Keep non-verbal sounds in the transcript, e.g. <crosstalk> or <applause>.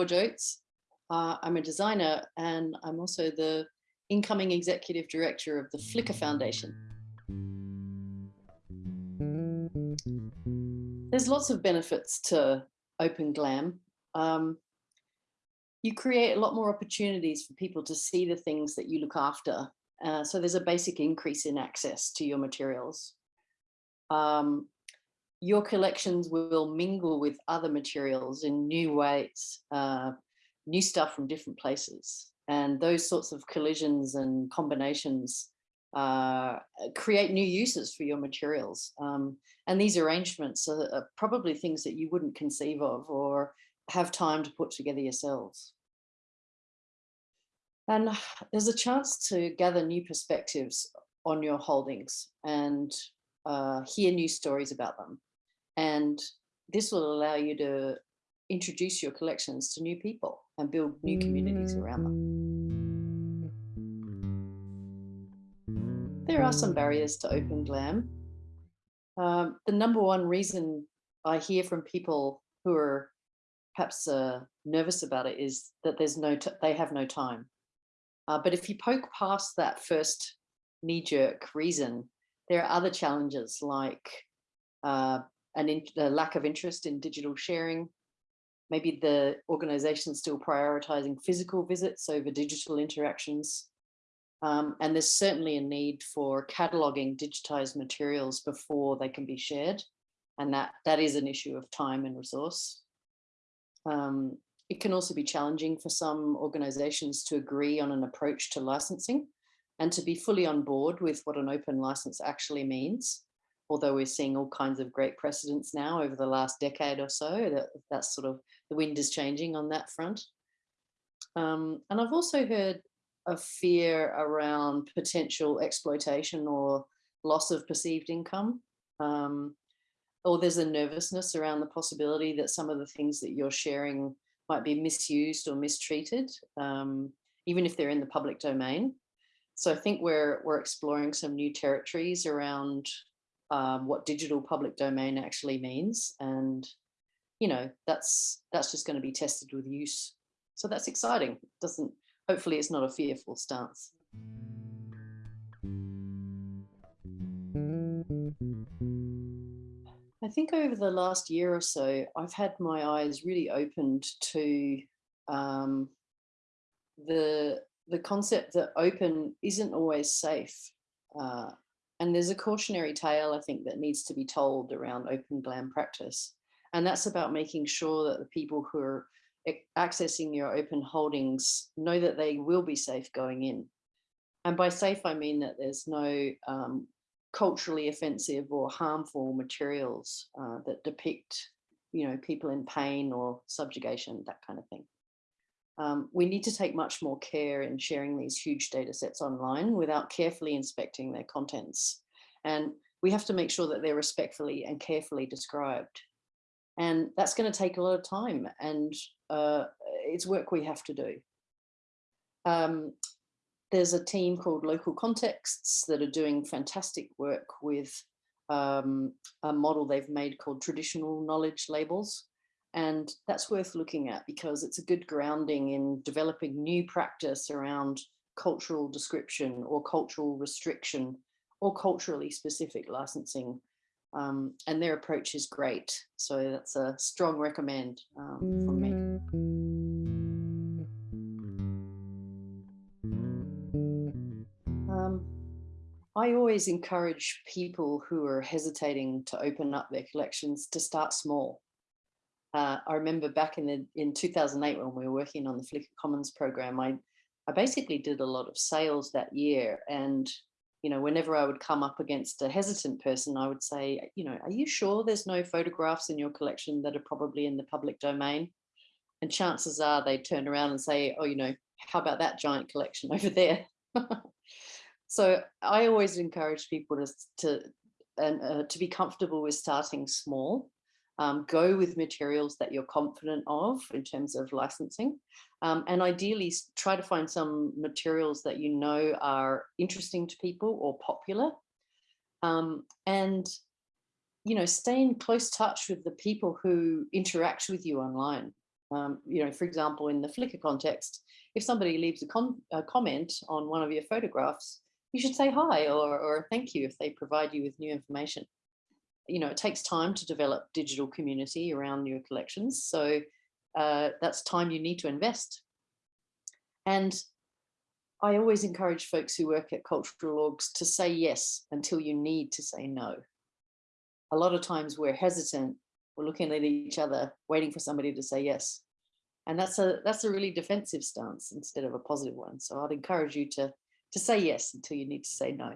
George Oates. Uh, I'm a designer and I'm also the incoming executive director of the Flickr Foundation. There's lots of benefits to Open Glam. Um, you create a lot more opportunities for people to see the things that you look after. Uh, so there's a basic increase in access to your materials. Um, your collections will mingle with other materials in new ways, uh, new stuff from different places. And those sorts of collisions and combinations uh, create new uses for your materials. Um, and these arrangements are, are, probably things that you wouldn't conceive of or have time to put together yourselves. And there's a chance to gather new perspectives on your holdings and uh, hear new stories about them. And this will allow you to introduce your collections to new people and build new communities around them. There are some barriers to open glam. Um, the number one reason I hear from people who are perhaps uh, nervous about it is that there's no they have no time. Uh, but if you poke past that first knee-jerk reason, there are other challenges like uh, an a lack of interest in digital sharing. Maybe the organization still prioritizing physical visits over digital interactions. Um, and there's certainly a need for cataloging digitized materials before they can be shared. And that, that is an issue of time and resource. Um, it can also be challenging for some organizations to agree on an approach to licensing and to be fully on board with what an open license actually means although we're seeing all kinds of great precedents now over the last decade or so, that that's sort of the wind is changing on that front. Um, and I've also heard a fear around potential exploitation or loss of perceived income. Um, or there's a nervousness around the possibility that some of the things that you're sharing might be misused or mistreated, um, even if they're in the public domain. So I think we're we're exploring some new territories around um, what digital public domain actually means. And, you know, that's that's just going to be tested with use. So that's exciting. It doesn't, hopefully it's not a fearful stance. I think over the last year or so, I've had my eyes really opened to um, the the concept that open isn't always safe. Uh, and there's a cautionary tale, I think, that needs to be told around open glam practice. And that's about making sure that the people who are accessing your open holdings know that they will be safe going in. And by safe, I mean that there's no um, culturally offensive or harmful materials uh, that depict, you know, people in pain or subjugation, that kind of thing. Um, we need to take much more care in sharing these huge data sets online without carefully inspecting their contents. And we have to make sure that they're respectfully and carefully described. And that's going to take a lot of time and uh, it's work we have to do. Um, there's a team called Local Contexts that are doing fantastic work with um, a model they've made called traditional knowledge labels. And that's worth looking at because it's a good grounding in developing new practice around cultural description or cultural restriction or culturally specific licensing. Um, and their approach is great. So that's a strong recommend um, from me. Um, I always encourage people who are hesitating to open up their collections to start small uh, I remember back in the, in 2008 when we were working on the Flickr Commons program, I, I basically did a lot of sales that year. And, you know, whenever I would come up against a hesitant person, I would say, you know, are you sure there's no photographs in your collection that are probably in the public domain? And chances are they turn around and say, oh, you know, how about that giant collection <laughs> over there? so I always encourage people to, to, and, uh, to be comfortable with starting small um, go with materials that you're confident of in terms of licensing. Um, and ideally try to find some materials that you know are interesting to people or popular. Um, and, you know, stay in close touch with the people who interact with you online. Um, you know, for example, in the Flickr context, if somebody leaves a, con a comment on one of your photographs, you should say hi or, or thank you if they provide you with new information. You know, it takes time to develop digital community around your collections. So uh, that's time you need to invest. And I always encourage folks who work at cultural orgs to say yes until you need to say no. A lot of times we're hesitant, we're looking at each other, waiting for somebody to say yes. And that's a that's a really defensive stance instead of a positive one. So I'd encourage you to to say yes until you need to say no.